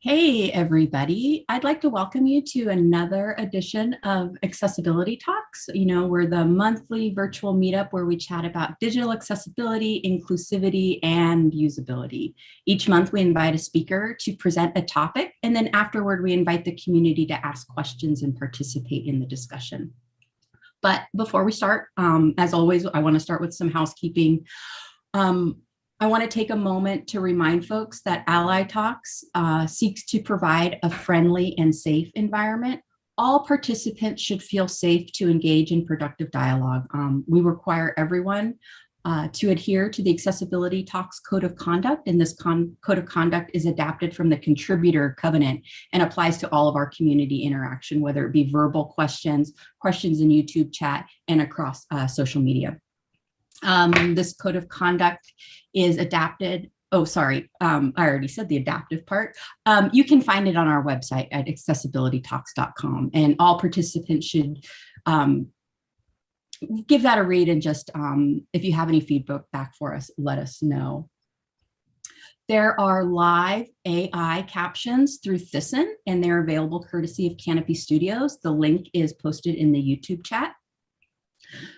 Hey, everybody. I'd like to welcome you to another edition of Accessibility Talks. You know, we're the monthly virtual meetup where we chat about digital accessibility, inclusivity, and usability. Each month we invite a speaker to present a topic, and then afterward we invite the community to ask questions and participate in the discussion. But before we start, um, as always, I want to start with some housekeeping. Um, I want to take a moment to remind folks that Ally Talks uh, seeks to provide a friendly and safe environment. All participants should feel safe to engage in productive dialogue. Um, we require everyone uh, to adhere to the Accessibility Talks Code of Conduct, and this Code of Conduct is adapted from the Contributor Covenant and applies to all of our community interaction, whether it be verbal questions, questions in YouTube chat, and across uh, social media. Um, this code of conduct is adapted. Oh, sorry, um, I already said the adaptive part. Um, you can find it on our website at accessibilitytalks.com and all participants should um, give that a read and just um, if you have any feedback back for us, let us know. There are live AI captions through Thisten and they're available courtesy of Kanopi Studios. The link is posted in the YouTube chat.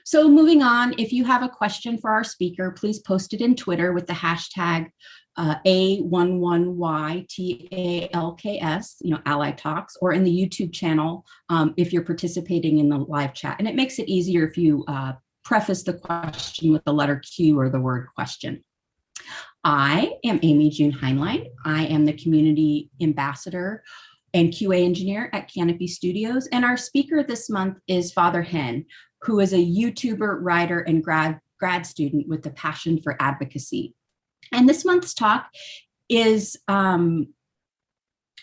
So moving on, if you have a question for our speaker, please post it in Twitter with the hashtag uh, A11YTALKS, you know, Ally Talks, or in the YouTube channel um, if you're participating in the live chat. And it makes it easier if you uh, preface the question with the letter Q or the word question. I am Amy June Hineline. I am the community ambassador and QA engineer at Kanopi Studios. And our speaker this month is Father Hen, who is a YouTuber, writer, and grad, grad student with a passion for advocacy. And this month's talk is um,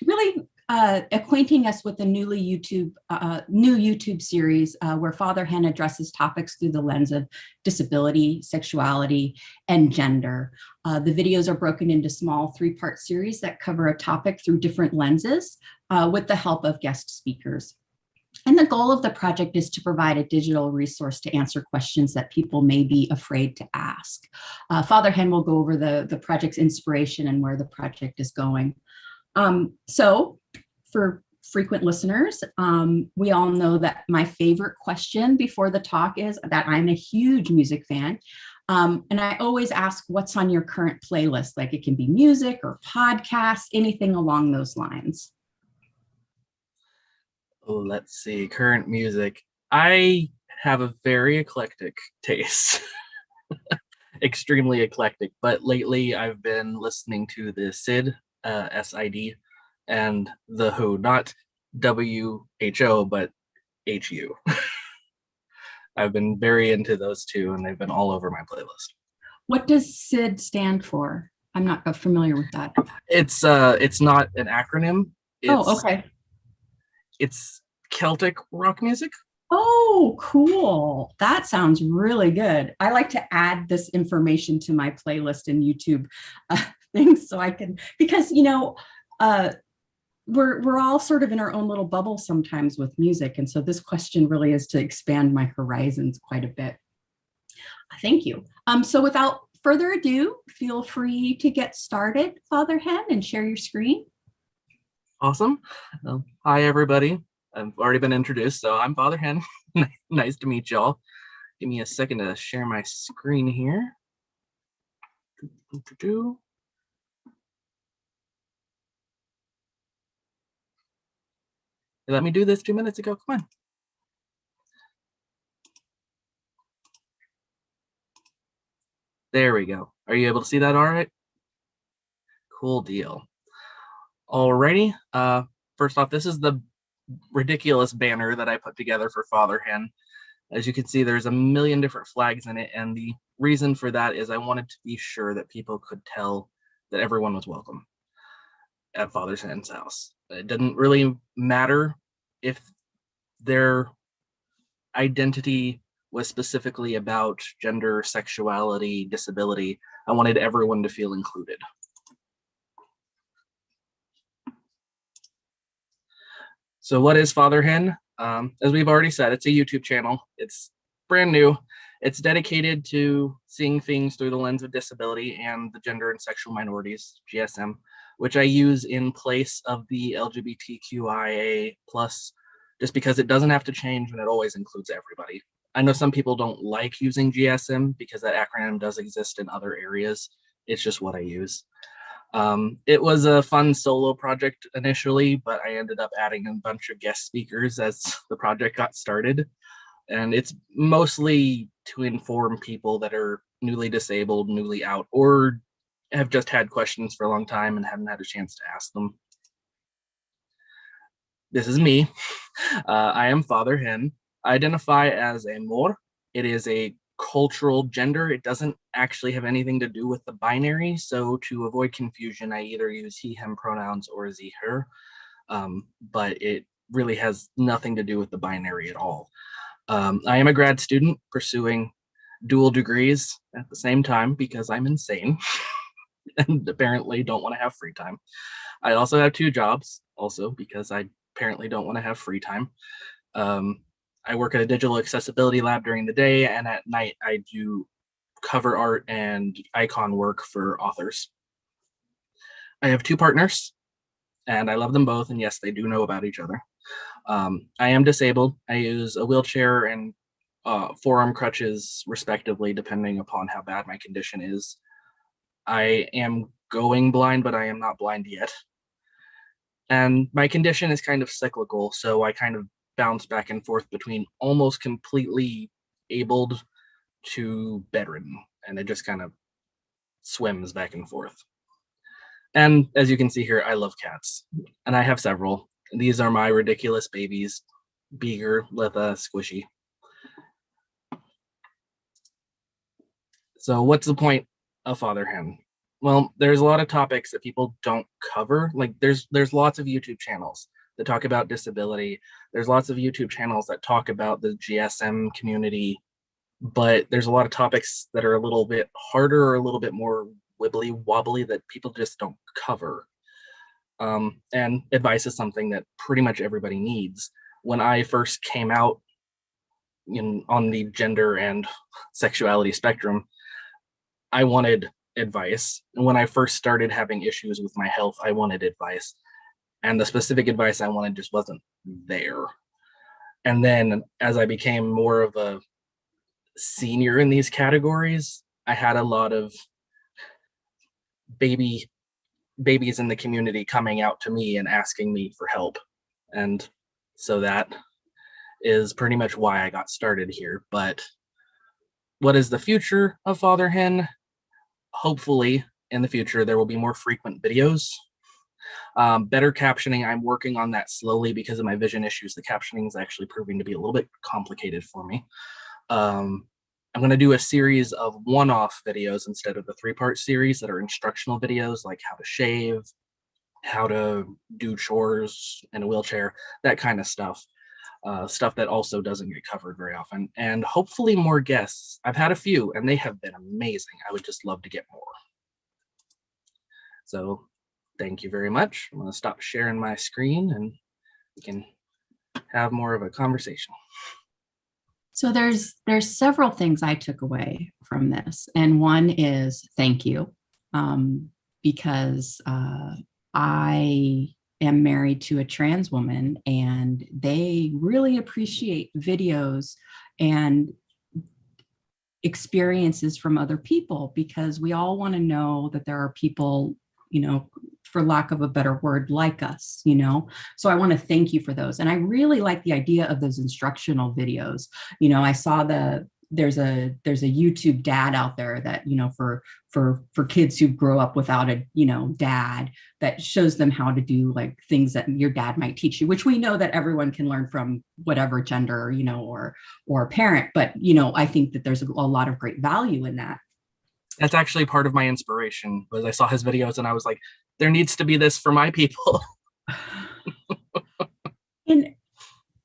really uh, acquainting us with the newly YouTube, uh, new YouTube series uh, where Father Hen addresses topics through the lens of disability, sexuality, and gender. Uh, the videos are broken into small three-part series that cover a topic through different lenses uh, with the help of guest speakers. And the goal of the project is to provide a digital resource to answer questions that people may be afraid to ask. Uh, Father Hen will go over the, the project's inspiration and where the project is going. Um, so for frequent listeners, um, we all know that my favorite question before the talk is that I'm a huge music fan. Um, and I always ask what's on your current playlist, like it can be music or podcasts, anything along those lines. Oh, let's see, current music. I have a very eclectic taste. Extremely eclectic, but lately I've been listening to the SID, uh, S-I-D, and the Who, not W-H-O, but H-U. I've been very into those two and they've been all over my playlist. What does SID stand for? I'm not familiar with that. It's uh, it's not an acronym. Oh, it's, oh, okay it's Celtic rock music. Oh, cool. That sounds really good. I like to add this information to my playlist and YouTube uh, things so I can, because, you know, uh, we're, we're all sort of in our own little bubble sometimes with music. And so this question really is to expand my horizons quite a bit. Thank you. Um, so without further ado, feel free to get started, Father Hen, and share your screen. Awesome. Um, hi, everybody. I've already been introduced, so I'm Father Hen. nice to meet y'all. Give me a second to share my screen here. Let me do this two minutes ago. Come on. There we go. Are you able to see that all right? Cool deal. Alrighty. Uh, first off, this is the ridiculous banner that I put together for Father Hen. As you can see, there's a million different flags in it. And the reason for that is I wanted to be sure that people could tell that everyone was welcome at Father Hen's house. It didn't really matter if their identity was specifically about gender, sexuality, disability. I wanted everyone to feel included. So what is Father Hen? Um, as we've already said, it's a YouTube channel. It's brand new. It's dedicated to seeing things through the lens of disability and the gender and sexual minorities, GSM. which I use in place of the LGBTQIA plus, just because it doesn't have to change and it always includes everybody. I know some people don't like using GSM because that acronym does exist in other areas. It's just what I use. Um, it was a fun solo project initially, but I ended up adding a bunch of guest speakers as the project got started. And it's mostly to inform people that are newly disabled, newly out, or have just had questions for a long time and haven't had a chance to ask them. This is me. Uh, I am Father Hen. I identify as a Mor. It is a cultural gender. It doesn't actually have anything to do with the binary. So to avoid confusion, I either use he, him pronouns or z, her. Um, but it really has nothing to do with the binary at all. Um, I am a grad student pursuing dual degrees at the same time because I'm insane and apparently don't want to have free time. I also have two jobs also because I apparently don't want to have free time. Um, I work at a digital accessibility lab during the day and at night I do cover art and icon work for authors. I have two partners and I love them both and yes, they do know about each other. Um, I am disabled. I use a wheelchair and uh, forearm crutches respectively, depending upon how bad my condition is. I am going blind, but I am not blind yet. And my condition is kind of cyclical, so I kind of bounce back and forth between almost completely abled to bedridden, and it just kind of swims back and forth. And as you can see here, I love cats, and I have several. These are my ridiculous babies, Beaker, Letha, Squishy. So what's the point of Father Hen? Well, there's a lot of topics that people don't cover. Like there's there's lots of YouTube channels that talk about disability. There's lots of YouTube channels that talk about the GSM community, but there's a lot of topics that are a little bit harder or a little bit more wibbly wobbly that people just don't cover. Um, and advice is something that pretty much everybody needs. When I first came out in on the gender and sexuality spectrum, I wanted advice. And when I first started having issues with my health, I wanted advice. And the specific advice I wanted just wasn't there. And then as I became more of a senior in these categories, I had a lot of baby babies in the community coming out to me and asking me for help. And so that is pretty much why I got started here. But what is the future of Father Hen? Hopefully in the future, there will be more frequent videos. Um, better captioning, I'm working on that slowly because of my vision issues. The captioning is actually proving to be a little bit complicated for me. Um, I'm going to do a series of one-off videos instead of the three-part series that are instructional videos like how to shave, how to do chores in a wheelchair, that kind of stuff. Uh, stuff that also doesn't get covered very often. And hopefully more guests. I've had a few and they have been amazing. I would just love to get more. So thank you very much. I'm going to stop sharing my screen and we can have more of a conversation. So there's there's several things I took away from this, and one is thank you, um, because uh, I am married to a trans woman, and they really appreciate videos and experiences from other people because we all want to know that there are people you know, for lack of a better word, like us, you know? So I want to thank you for those. And I really like the idea of those instructional videos. You know, I saw the, there's a there's a YouTube dad out there that you know for for for kids who grow up without a you know dad that shows them how to do like things that your dad might teach you which we know that everyone can learn from whatever gender you know or or parent but you know I think that there's a, a lot of great value in that that's actually part of my inspiration was I saw his videos and I was like, there needs to be this for my people. and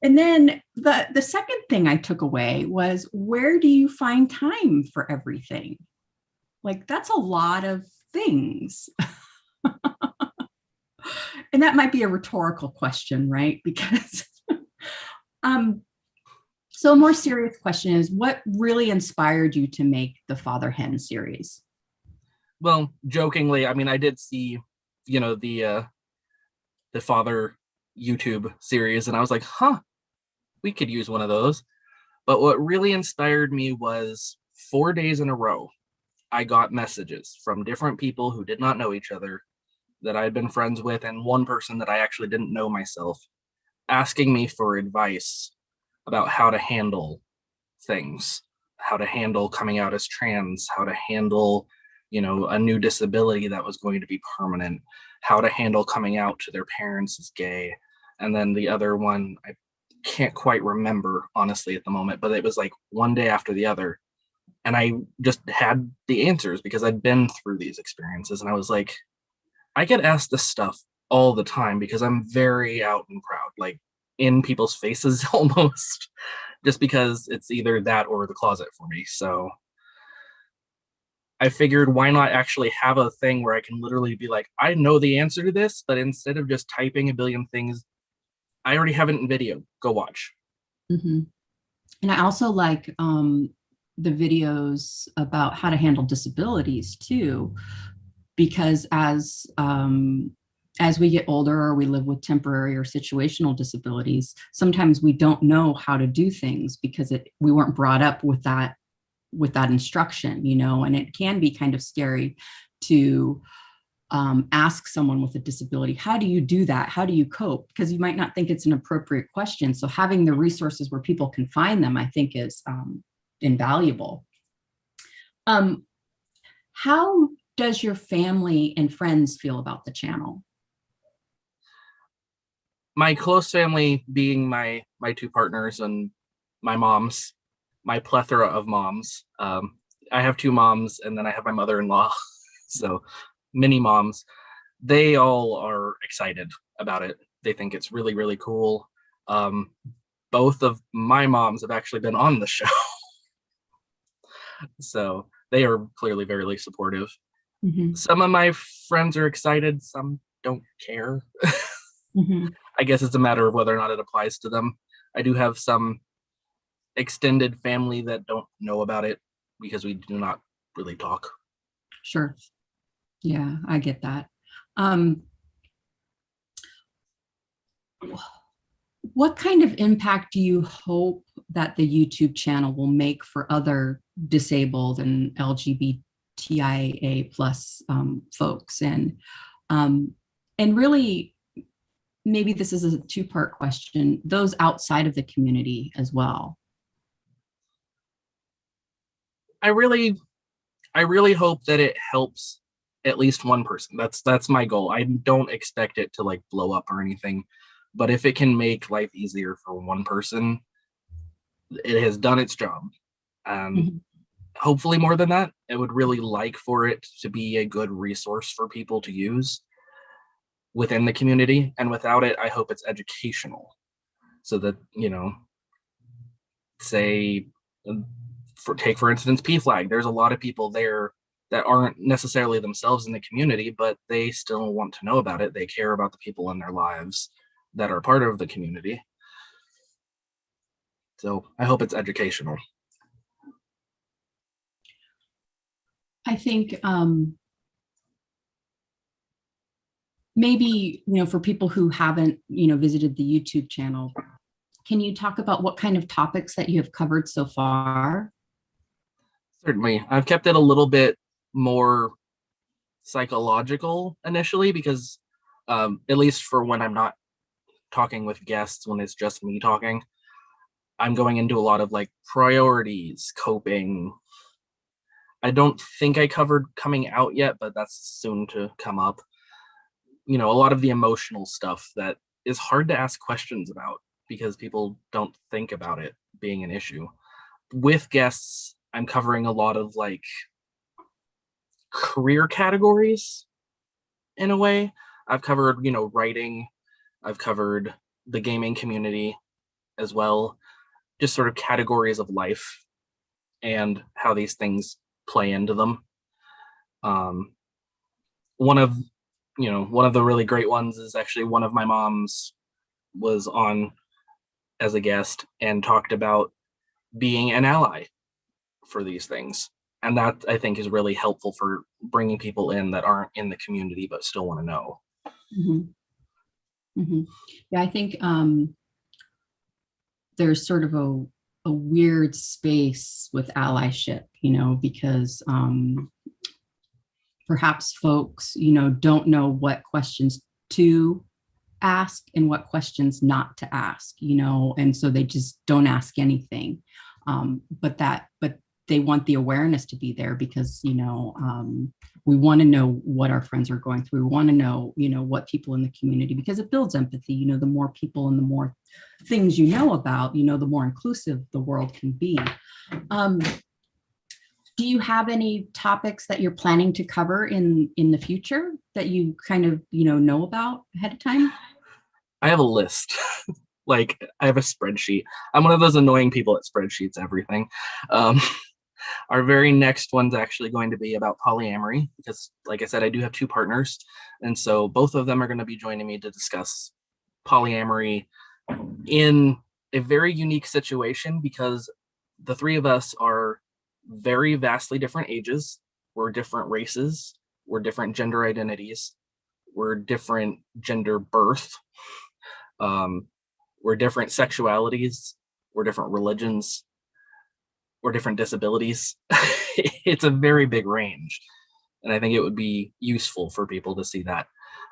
and then the the second thing I took away was where do you find time for everything? Like that's a lot of things. and that might be a rhetorical question, right? Because um so a more serious question is what really inspired you to make the Father Hen series? Well, jokingly, I mean, I did see you know, the uh, the father YouTube series, and I was like, huh, we could use one of those. But what really inspired me was four days in a row, I got messages from different people who did not know each other that I had been friends with, and one person that I actually didn't know myself, asking me for advice about how to handle things, how to handle coming out as trans, how to handle, you know, a new disability that was going to be permanent, how to handle coming out to their parents as gay. And then the other one, I can't quite remember honestly at the moment, but it was like one day after the other. And I just had the answers because I'd been through these experiences and I was like, I get asked this stuff all the time because I'm very out and proud, like in people's faces almost, just because it's either that or the closet for me. So I figured why not actually have a thing where I can literally be like, I know the answer to this, but instead of just typing a billion things, I already have it in video. Go watch. Mhm. And I also like um, the videos about how to handle disabilities too, because as um, as we get older or we live with temporary or situational disabilities, sometimes we don't know how to do things because it we weren't brought up with that with that instruction, you know, and it can be kind of scary to um, ask someone with a disability, how do you do that? How do you cope? Because you might not think it's an appropriate question. So having the resources where people can find them, I think is um, invaluable. Um, how does your family and friends feel about the channel? My close family being my my two partners and my moms, my plethora of moms. Um, I have two moms and then I have my mother-in-law. so mini moms, they all are excited about it. They think it's really, really cool. Um, both of my moms have actually been on the show. so they are clearly very supportive. Mhm, Some of my friends are excited, some don't care. mhm. I guess it's a matter of whether or not it applies to them. I do have some extended family that don't know about it because we do not really talk. Sure. Yeah, I get that. Um, what kind of impact do you hope that the YouTube channel will make for other disabled and LGBTIA plus um, folks? And um, and really, maybe this is a two-part question, those outside of the community as well. I really, I really hope that it helps at least one person. That's that's my goal. I don't expect it to like blow up or anything, but if it can make life easier for one person, it has done its job. Um, Mhm. hopefully more than that. I would really like for it to be a good resource for people to use within the community, and without it, I hope it's educational, so that you know, say, um, for take for instance, PFLAG. There's a lot of people there that aren't necessarily themselves in the community, but they still want to know about it. They care about the people in their lives that are part of the community. So I hope it's educational. I think um, maybe, you know, for people who haven't, you know, visited the YouTube channel, can you talk about what kind of topics that you have covered so far? Certainly. I've kept it a little bit more psychological initially because um, at least for when I'm not talking with guests, when it's just me talking, I'm going into a lot of like priorities, coping. I don't think I covered coming out yet, but that's soon to come up. You know, a lot of the emotional stuff that is hard to ask questions about because people don't think about it being an issue. With guests, I'm covering a lot of like career categories in a way. I've covered, you know, writing, I've covered the gaming community as well, just sort of categories of life and how these things play into them. Um, one of, you know, one of the really great ones is actually one of my moms was on as a guest and talked about being an ally for these things and that I think is really helpful for bringing people in that aren't in the community but still want to know. Mhm. Mhm. Yeah, I think um, there's sort of a, a weird space with allyship, you know, because um, perhaps folks, you know, don't know what questions to ask and what questions not to ask, you know, and so they just don't ask anything. Um, but that, but they want the awareness to be there because, you know, um, we want to know what our friends are going through. We want to know, you know, what people in the community, because it builds empathy. You know, the more people and the more things you know about, you know, the more inclusive the world can be. Um, do you have any topics that you're planning to cover in in the future that you kind of, you know, know about ahead of time? I have a list. like I have a spreadsheet. I'm one of those annoying people that spreadsheets everything. Um, our very next one's actually going to be about polyamory because like I said, I do have two partners. And so both of them are going to be joining me to discuss polyamory in a very unique situation because the three of us are very vastly different ages. We're different races. We're different gender identities. We're different gender birth. Um, we're different sexualities. We're different religions. We're different disabilities. it's a very big range. And I think it would be useful for people to see that.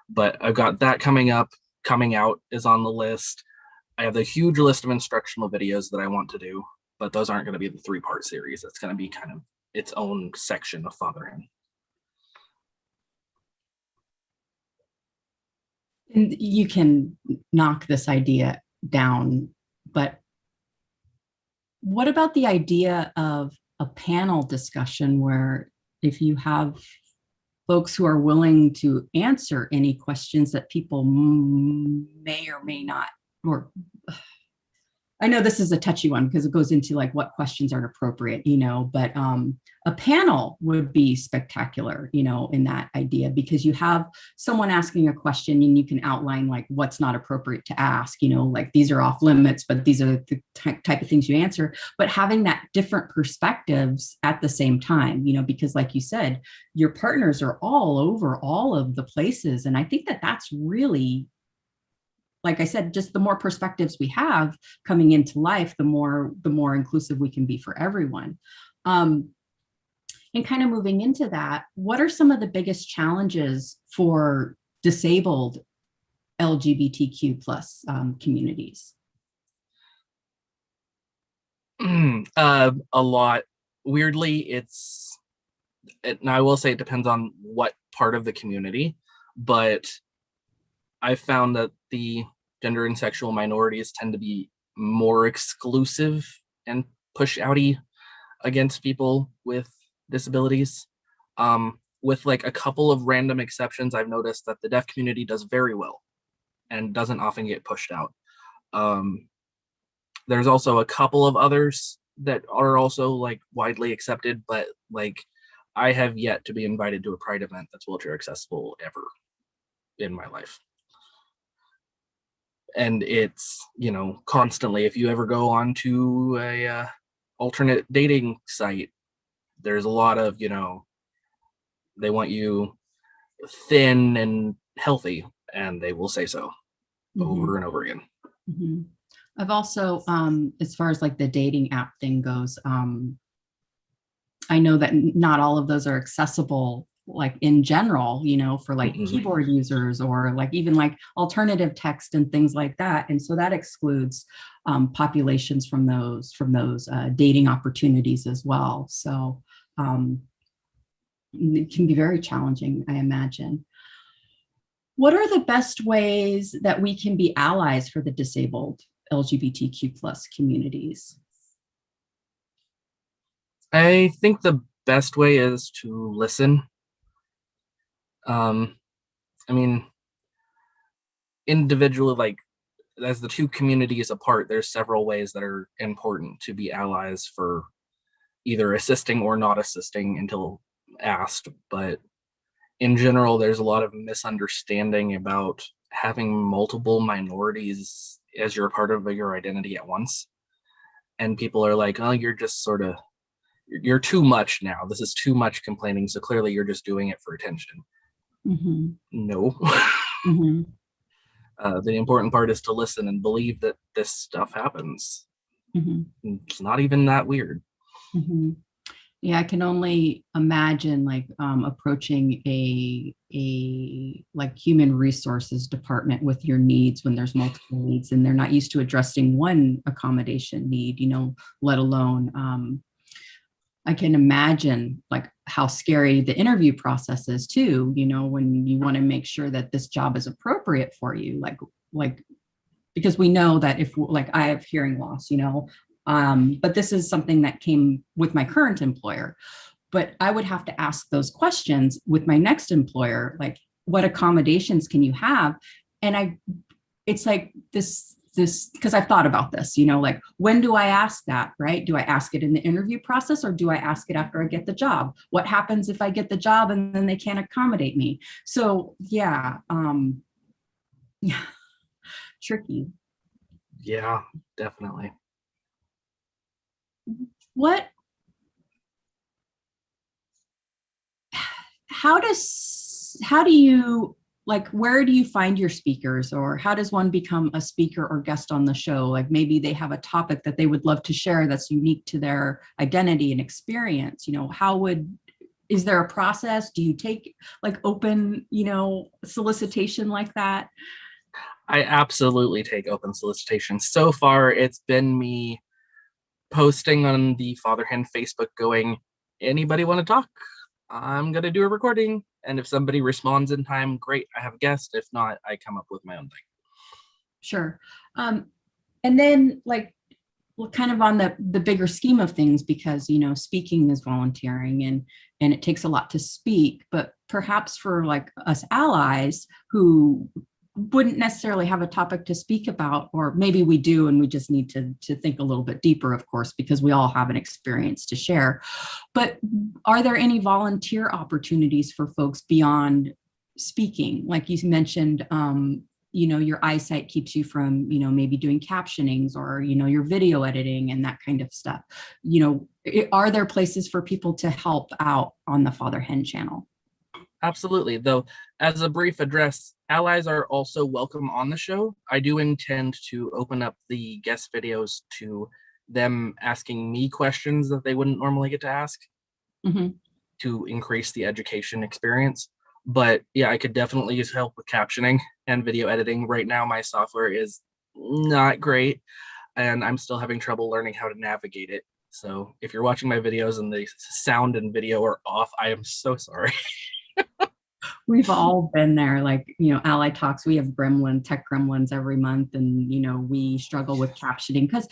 But I've got that coming up, coming out is on the list. I have a huge list of instructional videos that I want to do, but those aren't going to be the three part series. It's going to be kind of its own section of fathering. And you can knock this idea down, but what about the idea of a panel discussion where if you have folks who are willing to answer any questions that people may or may not, or I know this is a touchy one because it goes into like what questions aren't appropriate, you know, but um, a panel would be spectacular, you know, in that idea because you have someone asking a question and you can outline like what's not appropriate to ask, you know, like these are off limits, but these are the type of things you answer, but having that different perspectives at the same time, you know, because like you said, your partners are all over all of the places. And I think that that's really like I said, just the more perspectives we have coming into life, the more the more inclusive we can be for everyone. Um, and kind of moving into that, what are some of the biggest challenges for disabled LGBTQ plus um, communities? uh, a lot. Weirdly, it's, it, and I will say it depends on what part of the community, but I found that the gender and sexual minorities tend to be more exclusive and push outy against people with disabilities. Um, with like a couple of random exceptions, I've noticed that the deaf community does very well and doesn't often get pushed out. Um, there's also a couple of others that are also like widely accepted, but like I have yet to be invited to a pride event that's wheelchair accessible ever in my life and it's you know constantly if you ever go on to a uh, alternate dating site there's a lot of you know they want you thin and healthy and they will say so Mhm, over and over again mhm. I've also, um, as far as like the dating app thing goes, um, I know that not all of those are accessible like in general, you know, for like Mhm. keyboard users or like even like alternative text and things like that. And so that excludes um, populations from those from those uh, dating opportunities as well. So um, it can be very challenging, I imagine. What are the best ways that we can be allies for the disabled LGBTQ plus communities? i think the best way is to listen um i mean individually like as the two communities apart there's several ways that are important to be allies for either assisting or not assisting until asked but in general there's a lot of misunderstanding about having multiple minorities as you're part of your identity at once and people are like oh you're just sort of you're too much now. This is too much complaining. So clearly you're just doing it for attention. Mhm, No. mhm. Uh, the important part is to listen and believe that this stuff happens. Mhm, It's not even that weird. mhm. Yeah, I can only imagine like um, approaching a a like human resources department with your needs when there's multiple needs and they're not used to addressing one accommodation need, you know, let alone um, I can imagine like how scary the interview process is too, you know, when you want to make sure that this job is appropriate for you, like like because we know that if like I have hearing loss, you know, um, but this is something that came with my current employer. But I would have to ask those questions with my next employer, like what accommodations can you have? And I, it's like this, this, because I've thought about this, you know, like when do I ask that, right? Do I ask it in the interview process or do I ask it after I get the job? What happens if I get the job and then they can't accommodate me? So yeah, um, yeah, tricky. Yeah, definitely. what how does how do you like where do you find your speakers or how does one become a speaker or guest on the show like maybe they have a topic that they would love to share that's unique to their identity and experience you know how would is there a process do you take like open you know solicitation like that I absolutely take open solicitation. So far, it's been me posting on the Father Hen Facebook going, anybody want to talk? I'm going to do a recording. And if somebody responds in time, great, I have a guest. If not, I come up with my own thing. Sure. Um, and then like well, kind of on the the bigger scheme of things, because you know, speaking is volunteering and and it takes a lot to speak, but perhaps for like us allies who wouldn't necessarily have a topic to speak about, or maybe we do, and we just need to, to think a little bit deeper, of course, because we all have an experience to share. But are there any volunteer opportunities for folks beyond speaking? Like you mentioned, um, you know, your eyesight keeps you from, you know, maybe doing captionings or, you know, your video editing and that kind of stuff. You know, are there places for people to help out on the Father Hen channel? Absolutely. Though, as a brief address, allies are also welcome on the show. I do intend to open up the guest videos to them asking me questions that they wouldn't normally get to ask mm -hmm. to increase the education experience. But yeah, I could definitely use help with captioning and video editing. Right now, my software is not great and I'm still having trouble learning how to navigate it. So if you're watching my videos and the sound and video are off, I am so sorry. We've all been there, like, you know, Ally Talks, we have gremlin, tech gremlins every month, and, you know, we struggle with captioning because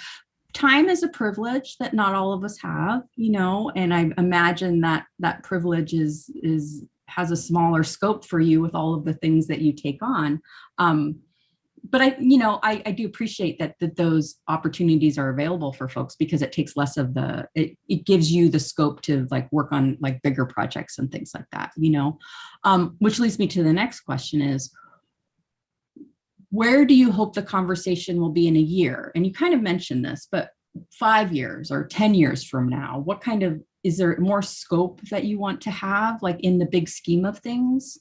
time is a privilege that not all of us have, you know, and I imagine that that privilege is, is has a smaller scope for you with all of the things that you take on. Um, but I, you know, I, I do appreciate that, that those opportunities are available for folks because it takes less of the, it, it gives you the scope to like work on like bigger projects and things like that, you know, um, which leads me to the next question is, where do you hope the conversation will be in a year? And you kind of mentioned this, but five years or 10 years from now, what kind of, is there more scope that you want to have like in the big scheme of things?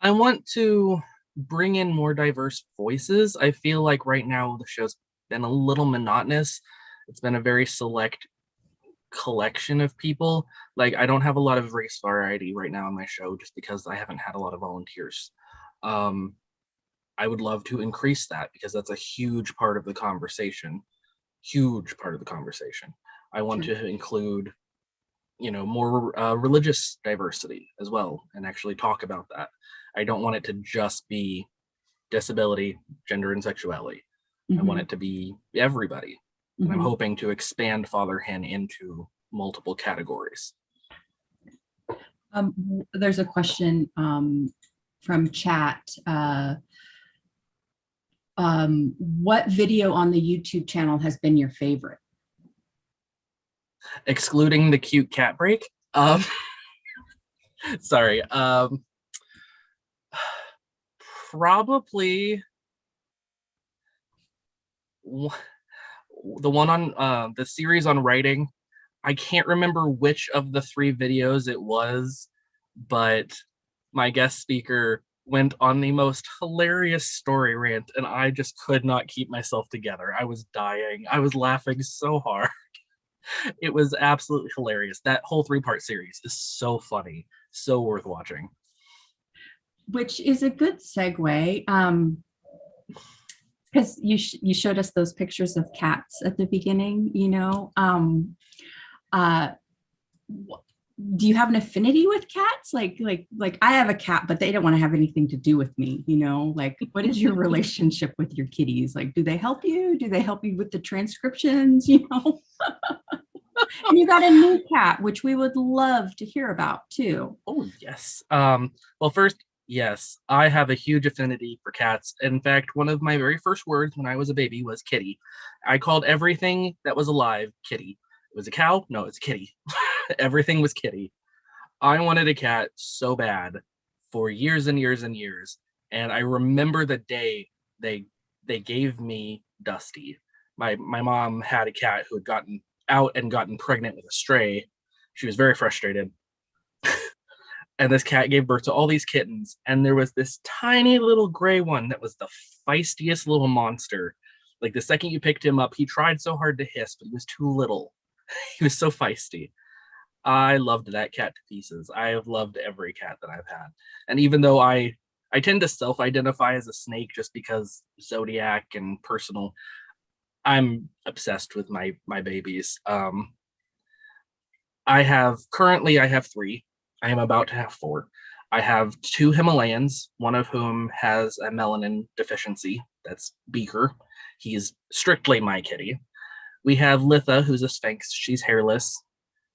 I want to bring in more diverse voices. I feel like right now the show's been a little monotonous. It's been a very select collection of people. Like I don't have a lot of race variety right now on my show just because I haven't had a lot of volunteers. Um, I would love to increase that because that's a huge part of the conversation. Huge part of the conversation. I want sure. to include, you know, more uh, religious diversity as well and actually talk about that. I don't want it to just be disability, gender, and sexuality. Mm -hmm. I want Mm-hmm. it to be everybody. Mm -hmm. And I'm hoping to expand Father Hen into multiple categories. Um, there's a question um, from chat. Uh, um, what video on the YouTube channel has been your favorite? Excluding the cute cat break. Um, sorry. Um, probably the one on uh, the series on writing I can't remember which of the three videos it was, but my guest speaker went on the most hilarious story rant and I just could not keep myself together. I was dying. I was laughing so hard. It was absolutely hilarious. That whole three-part series is so funny, so worth watching. Which is a good segue. Um, because you sh you showed us those pictures of cats at the beginning, you know. Um, uh, do you have an affinity with cats? Like, like, like I have a cat, but they don't want to have anything to do with me, you know, like what is your relationship with your kitties? Like, do they help you? Do they help you with the transcriptions, you know? and you got a new cat, which we would love to hear about too. Oh, yes. Um, well, first, yes, I have a huge affinity for cats. In fact, one of my very first words when I was a baby was kitty. I called everything that was alive kitty. It was a cow? No, it's kitty. Everything was kitty. I wanted a cat so bad for years and years and years. And I remember the day they they gave me Dusty. My my mom had a cat who had gotten out and gotten pregnant with a stray. She was very frustrated. And this cat gave birth to all these kittens. And there was this tiny little gray one that was the feistiest little monster. Like the second you picked him up, he tried so hard to hiss, but he was too little. he was so feisty. I loved that cat to pieces. I have loved every cat that I've had. And even though I I tend to self-identify as a snake just because zodiac and personal, I'm obsessed with my my babies. Um I have currently I have 3. I am about to have 4. I have two Himalayans, one of whom has a melanin deficiency. That's Beaker. He's strictly my kitty. We have Litha, who's a sphynx. She's hairless.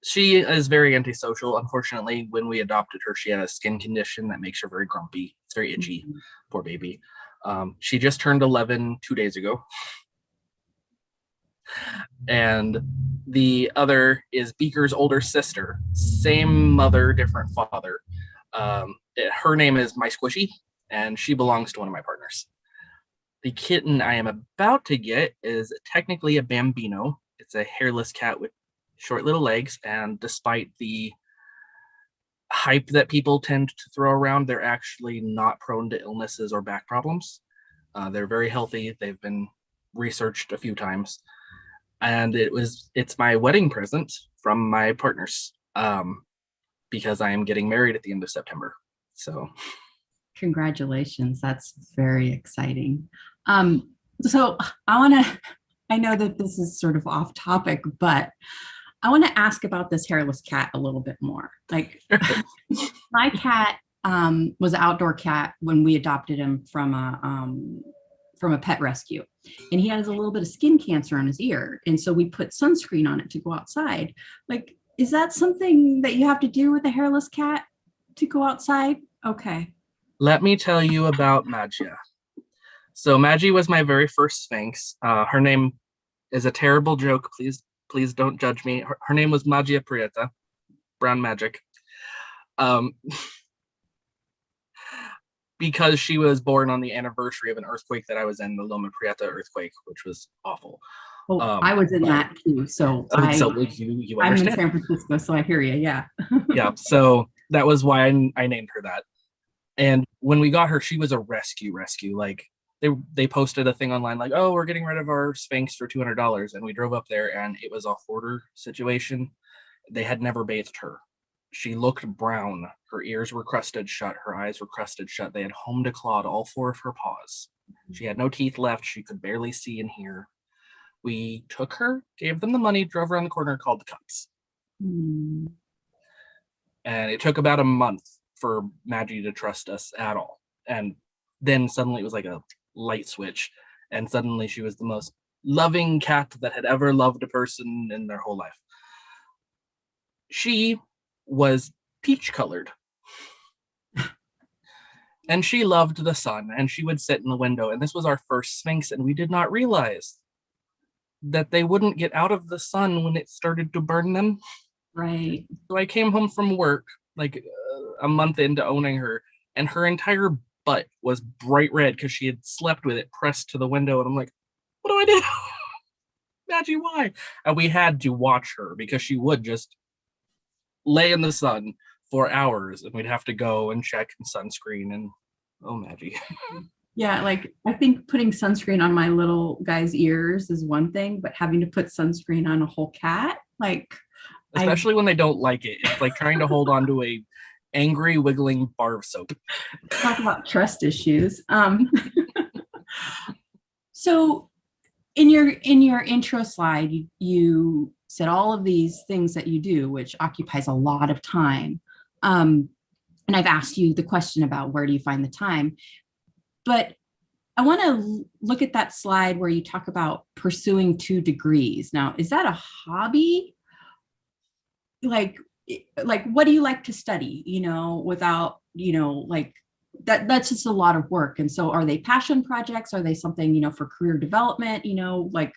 She is very antisocial. Unfortunately, when we adopted her, she had a skin condition that makes her very grumpy. It's very itchy. Mm -hmm. Poor baby. Um, she just turned 11 two days ago. And the other is Beaker's older sister. Same mother, different father. Um, it, her name is My Squishy, and she belongs to one of my partners. The kitten I am about to get is technically a Bambino. It's a hairless cat with short little legs, and despite the hype that people tend to throw around, they're actually not prone to illnesses or back problems. Uh, they're very healthy. They've been researched a few times. And it was it's my wedding present from my partners um, because I am getting married at the end of September. So Congratulations. That's very exciting. Um, so I want to, I know that this is sort of off topic, but I want to ask about this hairless cat a little bit more. Like my cat um, was an outdoor cat when we adopted him from a, um, from a pet rescue and he has a little bit of skin cancer on his ear. And so we put sunscreen on it to go outside. Like, is that something that you have to do with a hairless cat to go outside? Okay let me tell you about Magia. So Maggie was my very first Sphynx. Uh, her name is a terrible joke. Please, please don't judge me. Her, her name was Magia Prieta, brown magic. Um, because she was born on the anniversary of an earthquake that I was in, the Loma Prieta earthquake, which was awful. Oh, um, I was in but, that too. So, I, so you, you I'm in San Francisco, so I hear you. Yeah. yeah. So that was why I, I named her that. And when we got her, she was a rescue rescue. Like they they posted a thing online like, oh, we're getting rid of our Sphynx for two hundred dollars, and we drove up there, and it was a hoarder situation. They had never bathed her. She looked brown. Her ears were crusted shut. Her eyes were crusted shut. They had home declawed all four of her paws. She had no teeth left. She could barely see and hear. We took her, gave them the money, drove around the corner, called the cops. Mm. And it took about a month for Maggie to trust us at all. And then suddenly it was like a light switch. And suddenly she was the most loving cat that had ever loved a person in their whole life. She was peach colored. and she loved the sun and she would sit in the window. And this was our first Sphynx and we did not realize that they wouldn't get out of the sun when it started to burn them. Right. So I came home from work like uh, a month into owning her, and her entire butt was bright red because she had slept with it pressed to the window. And I'm like, what do I do? Maggie, why? And we had to watch her because she would just lay in the sun for hours and we'd have to go and check sunscreen and oh Maggie. Yeah, like I think putting sunscreen on my little guy's ears is one thing, but having to put sunscreen on a whole cat, like I- Especially when they don't like it. It's like trying to hold on to a angry wiggling bar of soap. talk about trust issues. Um, so in your in your intro slide, you, you said all of these things that you do, which occupies a lot of time. Um, and I've asked you the question about where do you find the time, but I want to look at that slide where you talk about pursuing two degrees. Now, is that a hobby? Like, like what do you like to study, you know, without, you know, like that that's just a lot of work. And so are they passion projects? Are they something, you know, for career development, you know, like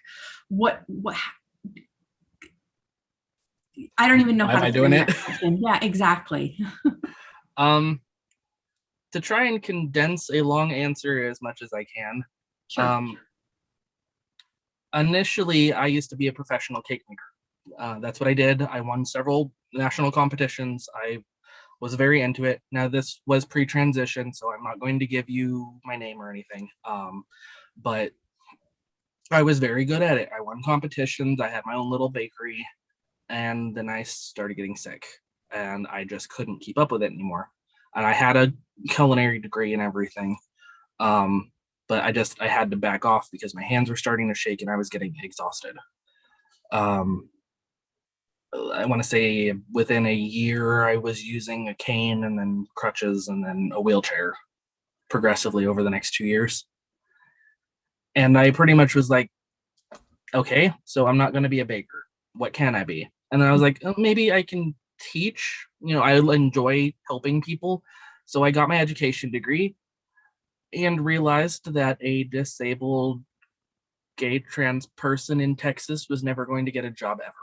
what what I don't even know Why how am to I doing it? Yeah, exactly. Um to try and condense a long answer as much as I can. Sure. Um, initially, I used to be a professional cake maker. Uh, that's what I did. I won several national competitions. I was very into it. Now, this was pre transition, so I'm not going to give you my name or anything. Um, but I was very good at it. I won competitions. I had my own little bakery. And then I started getting sick and I just couldn't keep up with it anymore. And I had a culinary degree and everything. Um, but I just I had to back off because my hands were starting to shake and I was getting exhausted. Um, I want to say within a year I was using a cane and then crutches and then a wheelchair progressively over the next two years. And I pretty much was like, okay, so I'm not going to be a baker. What can I be? And then I was like, oh, maybe I can teach. You know, I enjoy helping people. So I got my education degree and realized that a disabled gay trans person in Texas was never going to get a job ever.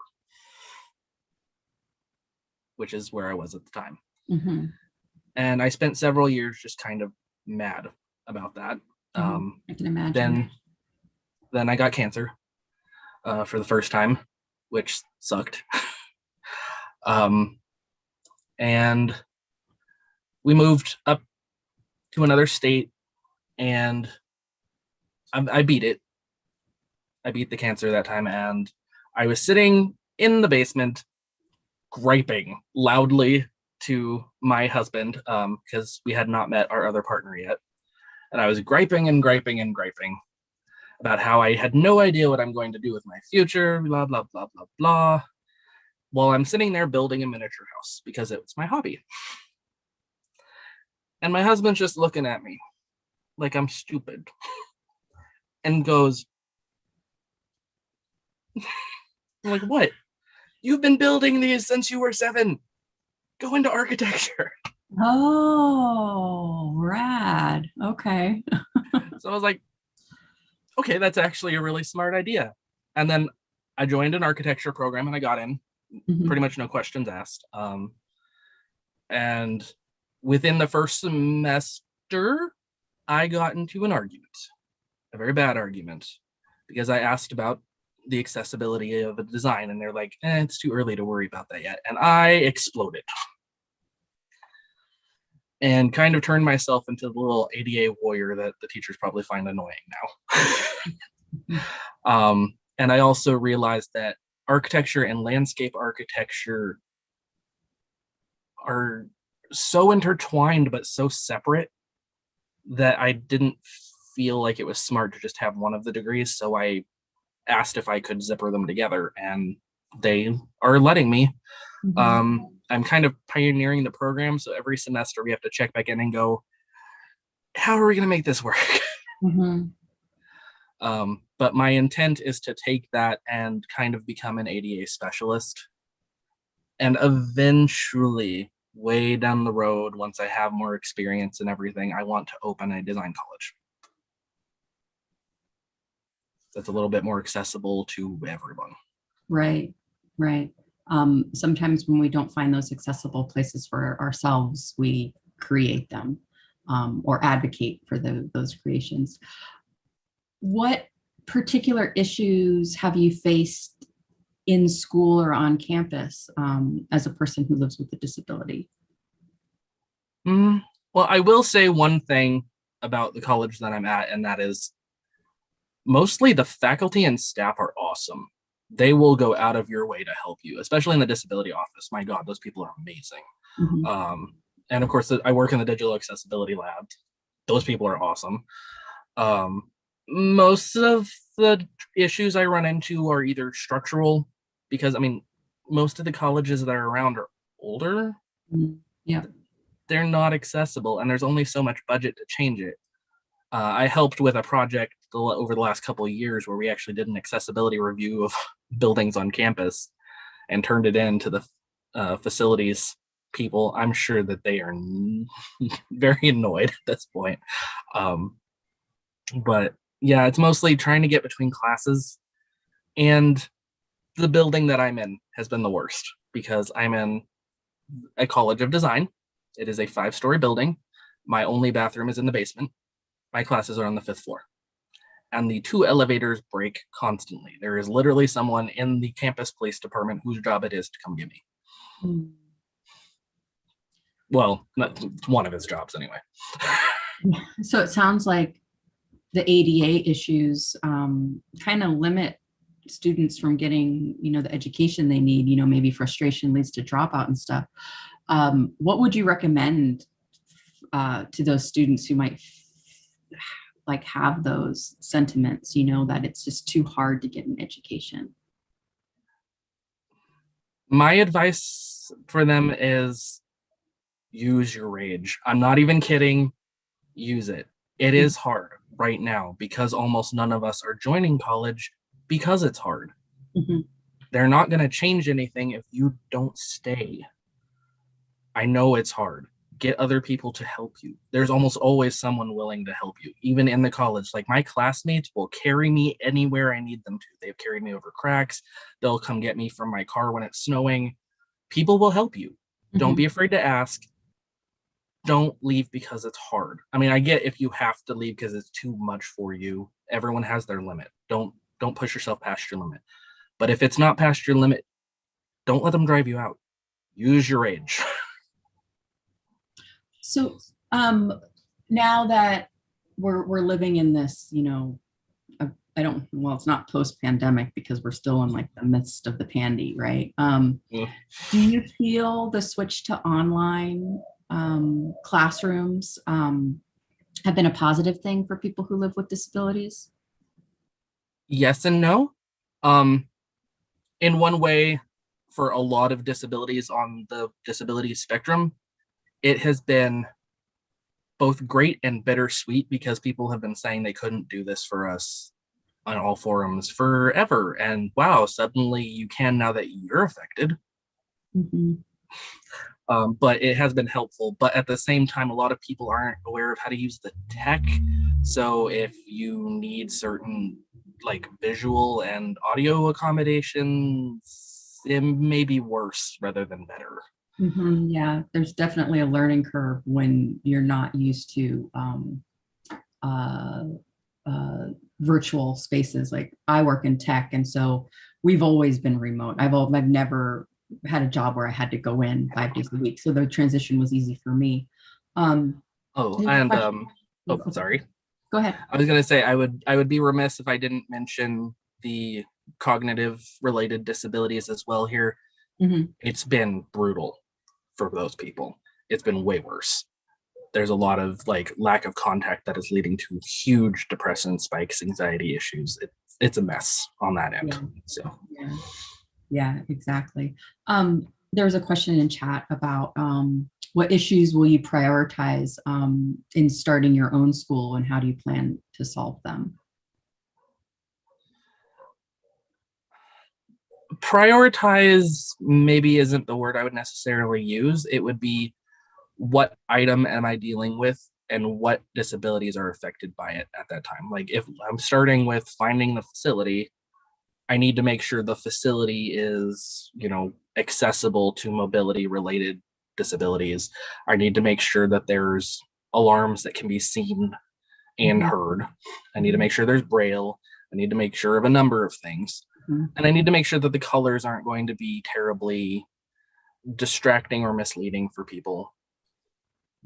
Which is where I was at the time. Mhm. And I spent several years just kind of mad about that. Mhm. Um, I can imagine. then then I got cancer uh, for the first time, which sucked. um, and we moved up to another state, and I, I beat it. I beat the cancer that time, and I was sitting in the basement, griping loudly to my husband because we had not met our other partner yet. And I was griping and griping and griping about how I had no idea what I'm going to do with my future, blah, blah, blah, blah, blah, while I'm sitting there building a miniature house because it was my hobby. And my husband's just looking at me like I'm stupid and goes, I'm like, what? You've been building these since you were seven. Go into architecture. Oh, rad. Okay. So I was like, okay, that's actually a really smart idea. And then I joined an architecture program and I got in, Mhm. pretty much no questions asked. Um, and within the first semester, I got into an argument, a very bad argument, because I asked about the accessibility of a design, and they're like, eh, "It's too early to worry about that yet," and I exploded, and kind of turned myself into the little ADA warrior that the teachers probably find annoying now. um, and I also realized that architecture and landscape architecture are so intertwined but so separate that I didn't feel like it was smart to just have one of the degrees. So I asked if I could zipper them together, and they are letting me. Mhm. Um, I'm kind of pioneering the program, so every semester we have to check back in and go, how are we going to make this work? Mhm. Um, but my intent is to take that and kind of become an ADA specialist. And eventually, way down the road, once I have more experience and everything, I want to open a design college. That's a little bit more accessible to everyone. Right, right. Um, sometimes when we don't find those accessible places for ourselves, we create them um, or advocate for the, those creations. What particular issues have you faced in school or on campus um, as a person who lives with a disability? Mm, well, I will say one thing about the college that I'm at, and that is mostly the faculty and staff are awesome. They will go out of your way to help you, especially in the disability office. My God, those people are amazing. Mhm. Um, and of course, I work in the digital accessibility lab. Those people are awesome. Um, most of the issues I run into are either structural, because I mean, most of the colleges that are around are older. Mm, yeah. They're not accessible, and there's only so much budget to change it. Uh, I helped with a project over the last couple of years where we actually did an accessibility review of buildings on campus and turned it in to the uh, facilities people. I'm sure that they are very annoyed at this point. Um, but yeah, it's mostly trying to get between classes and the building that I'm in has been the worst because I'm in a college of design. It is a five story building. My only bathroom is in the basement. My classes are on the fifth floor. And the two elevators break constantly. There is literally someone in the campus police department whose job it is to come get me. Mm. Well, not it's one of his jobs anyway. So it sounds like the ADA issues um, kind of limit students from getting, you know, the education they need. You know, maybe frustration leads to dropout and stuff. Um, what would you recommend uh, to those students who might like have those sentiments? You know, that it's just too hard to get an education. My advice for them is use your rage. I'm not even kidding. Use it. It is hard right now because almost none of us are joining college because it's hard. Mhm. They're not going to change anything if you don't stay. I know it's hard. Get other people to help you. There's almost always someone willing to help you, even in the college. Like my classmates will carry me anywhere I need them to. They've carried me over cracks. They'll come get me from my car when it's snowing. People will help you. Don't Mhm. be afraid to ask. Don't leave because it's hard. I mean, I get if you have to leave because it's too much for you. Everyone has their limit. Don't don't push yourself past your limit. But if it's not past your limit, don't let them drive you out. Use your rage. So um, now that we're we're living in this, you know, I don't well, it's not post-pandemic because we're still in like the midst of the pandy, right? Um, Yeah. do you feel the switch to online um, classrooms um, have been a positive thing for people who live with disabilities? yes and no. Um, in one way, for a lot of disabilities on the disability spectrum, it has been both great and bittersweet because people have been saying they couldn't do this for us on all forums forever. And wow, suddenly you can now that you're affected. Mhm. um, but it has been helpful. But at the same time, a lot of people aren't aware of how to use the tech. So if you need certain like visual and audio accommodations, it may be worse rather than better. Mhm, Yeah, there's definitely a learning curve when you're not used to um, uh, uh, virtual spaces. Like I work in tech, and so we've always been remote. I've al- I've never had a job where I had to go in five days a week, so the transition was easy for me. Um, Oh, I have a and um, oh, sorry. Go ahead. I was gonna say I would I would be remiss if I didn't mention the cognitive related disabilities as well here. Mhm. It's been brutal for those people. It's been way worse. There's a lot of like lack of contact that is leading to huge depression spikes, anxiety issues. It, it's a mess on that end. Yeah. So Yeah, yeah, exactly. Um, there was a question in chat about um, what issues will you prioritize um, in starting your own school and how do you plan to solve them? Prioritize maybe isn't the word I would necessarily use. It would be what item am I dealing with and what disabilities are affected by it at that time. Like if I'm starting with finding the facility, I need to make sure the facility is, you know, accessible to mobility related disabilities. I need to make sure that there's alarms that can be seen and Mhm. heard. I need to make sure there's braille. I need to make sure of a number of things. And I need to make sure that the colors aren't going to be terribly distracting or misleading for people.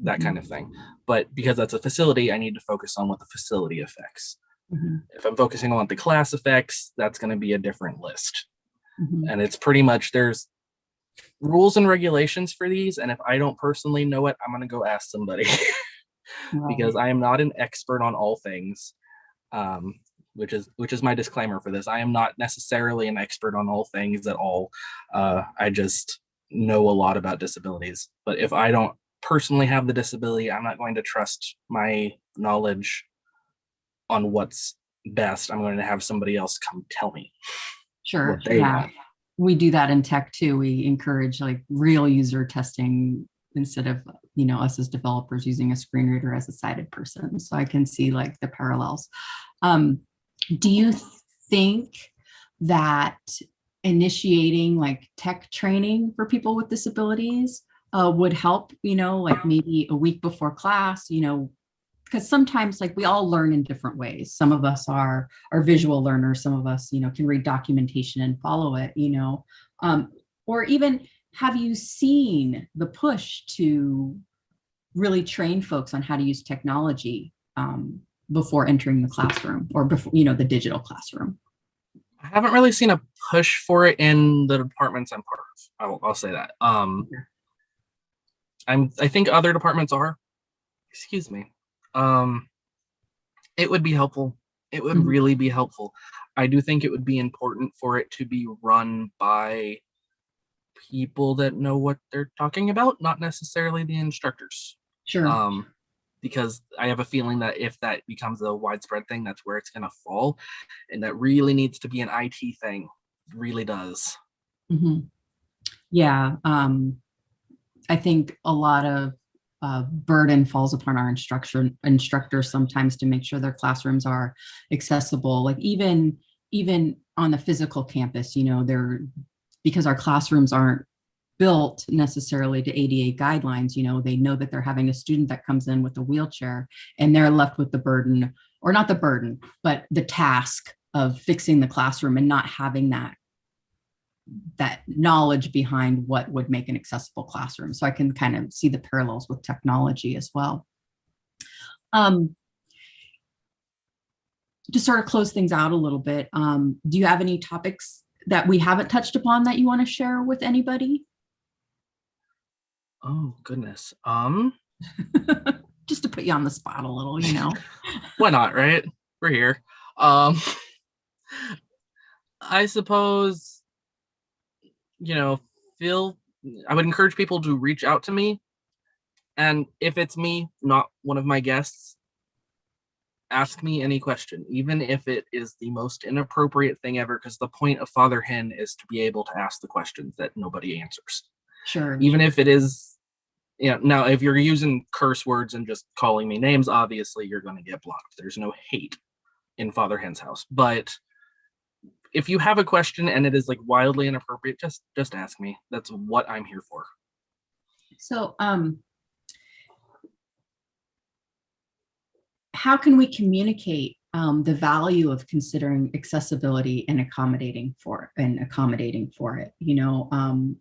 That kind of thing. But because that's a facility, I need to focus on what the facility affects. Mhm, If I'm focusing on what the class effects, that's going to be a different list. mhm. And it's pretty much there's rules and regulations for these. And if I don't personally know it, I'm going to go ask somebody because I am not an expert on all things. Um, which is which is my disclaimer for this. I am not necessarily an expert on all things at all. Uh, I just know a lot about disabilities. But if I don't personally have the disability, I'm not going to trust my knowledge on what's best. I'm going to have somebody else come tell me. Sure, yeah. want. We do that in tech too. We encourage like real user testing instead of, you know, us as developers using a screen reader as a sighted person. So I can see like the parallels. Um, do you think that initiating like tech training for people with disabilities uh, would help, you know, like maybe a week before class, you know, because sometimes like we all learn in different ways. Some of us are are visual learners. Some of us, you know, can read documentation and follow it, you know, um, or even have you seen the push to really train folks on how to use technology um, before entering the classroom or before, you know, the digital classroom? I haven't really seen a push for it in the departments I'm part of. I'll, I'll say that. Um, I'm. I think other departments are. Excuse me. Um, it would be helpful. It would Mhm. really be helpful. I do think it would be important for it to be run by people that know what they're talking about, not necessarily the instructors. Sure. Um, because I have a feeling that if that becomes a widespread thing, that's where it's going to fall, and that really needs to be an IT thing. Really does. Mhm. Yeah, um, I think a lot of uh, burden falls upon our instructor instructors sometimes to make sure their classrooms are accessible. Like even even on the physical campus, you know, they're because our classrooms aren't built necessarily to ADA guidelines. You know, they know that they're having a student that comes in with a wheelchair, and they're left with the burden, or not the burden, but the task of fixing the classroom and not having that that knowledge behind what would make an accessible classroom. So I can kind of see the parallels with technology as well. Um, to sort of close things out a little bit, um, do you have any topics that we haven't touched upon that you want to share with anybody? Oh goodness. Um, Just to put you on the spot a little, you know? why not? Right? We're here. Um, I suppose. You know, feel. I would encourage people to reach out to me, and if it's me, not one of my guests, ask me any question, even if it is the most inappropriate thing ever. Because the point of Father Hen is to be able to ask the questions that nobody answers. Sure. even if it is you know now if you're using curse words and just calling me names obviously you're going to get blocked there's no hate in father hen's house but if you have a question and it is like wildly inappropriate just just ask me that's what i'm here for So, um, how can we communicate um, the value of considering accessibility and accommodating for and accommodating for it? You know, um,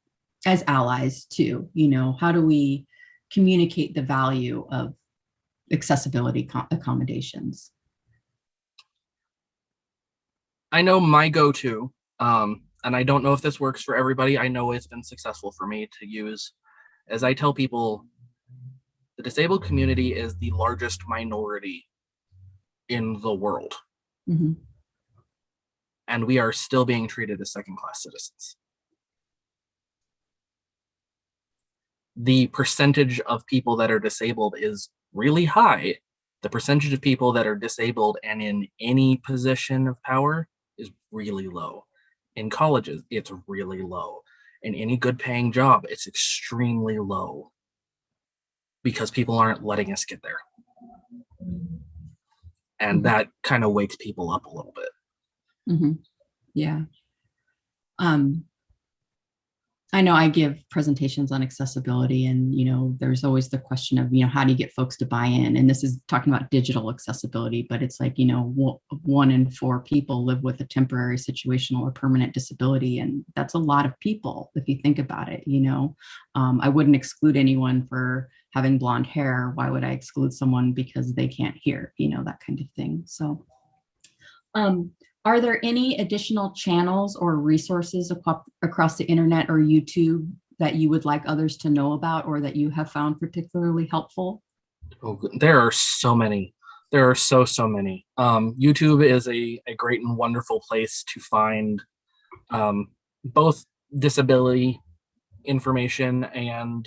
as allies too. You know, how do we communicate the value of accessibility accommodations? i know my go-to um and i don't know if this works for everybody i know it's been successful for me to use as i tell people the disabled community is the largest minority in the world Mhm. and we are still being treated as second class citizens. The percentage of people that are disabled is really high. The percentage of people that are disabled and in any position of power is really low. In colleges, it's really low. In any good paying job, it's extremely low because people aren't letting us get there. And Mhm. that kind of wakes people up a little bit. Mhm. Yeah. Um, I know I give presentations on accessibility and, you know, there's always the question of, you know, how do you get folks to buy in? And this is talking about digital accessibility, but it's like, you know, one in four people live with a temporary situational or permanent disability. And that's a lot of people if you think about it, you know. Um, I wouldn't exclude anyone for having blonde hair. Why would I exclude someone because they can't hear, you know, that kind of thing. So um, are there any additional channels or resources across the internet or YouTube that you would like others to know about or that you have found particularly helpful? Oh, there are so many. There are so so many. Um, YouTube is a, a great and wonderful place to find um, both disability information and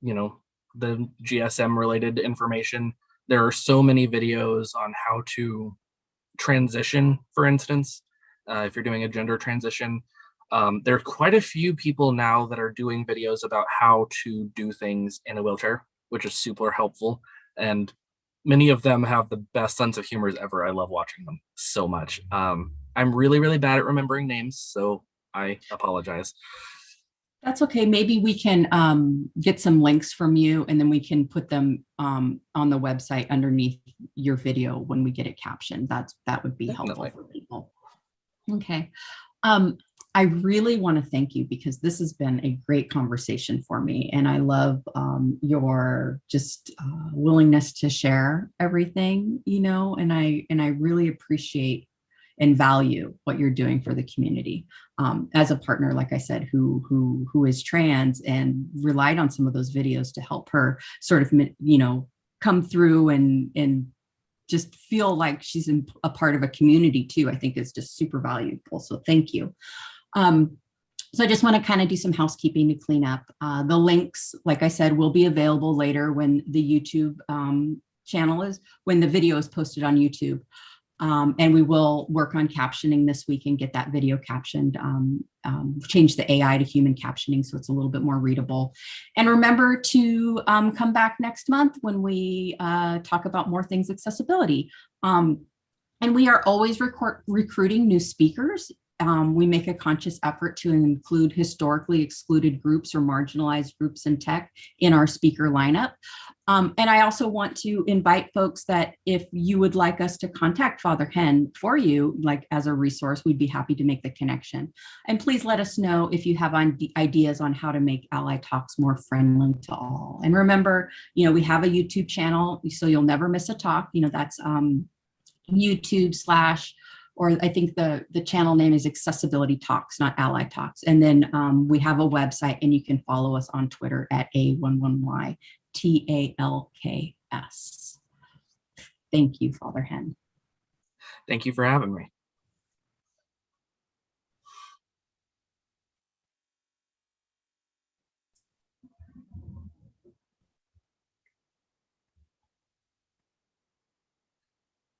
you know the GSM related information. There are so many videos on how to transition, for instance, uh, if you're doing a gender transition. Um, there are quite a few people now that are doing videos about how to do things in a wheelchair, which is super helpful. And many of them have the best sense of humor ever. I love watching them so much. Um, I'm really, really bad at remembering names, so I apologize. That's okay. Maybe we can um, get some links from you and then we can put them um, on the website underneath your video when we get it captioned. That's that would be helpful for people. Okay. Um, I really want to thank you because this has been a great conversation for me. And I love um, your just uh, willingness to share everything, you know, and I and I really appreciate and value what you're doing for the community um, as a partner, like I said, who who who is trans and relied on some of those videos to help her sort of, you know, come through and and just feel like she's in a part of a community too. I think is just super valuable. So thank you. Um, so I just want to kind of do some housekeeping to clean up. Uh, the links, like I said, will be available later when the YouTube um, channel is when the video is posted on YouTube. Um, and we will work on captioning this week and get that video captioned, um, um, change the AI to human captioning so it's a little bit more readable. And remember to um, come back next month when we uh, talk about more things accessibility. Um, and we are always recruiting new speakers. Um, we make a conscious effort to include historically excluded groups or marginalized groups in tech in our speaker lineup. Um, and I also want to invite folks that if you would like us to contact Father Hen for you, like as a resource, we'd be happy to make the connection. And please let us know if you have on- ideas on how to make Ally Talks more friendly to all. And remember, you know, we have a YouTube channel, so you'll never miss a talk. You know, that's um, YouTube slash, or I think the, the channel name is Accessibility Talks, not Ally Talks. And then um, we have a website and you can follow us on Twitter at A11Y. T A L K S. Thank you, Father Hen. Thank you for having me.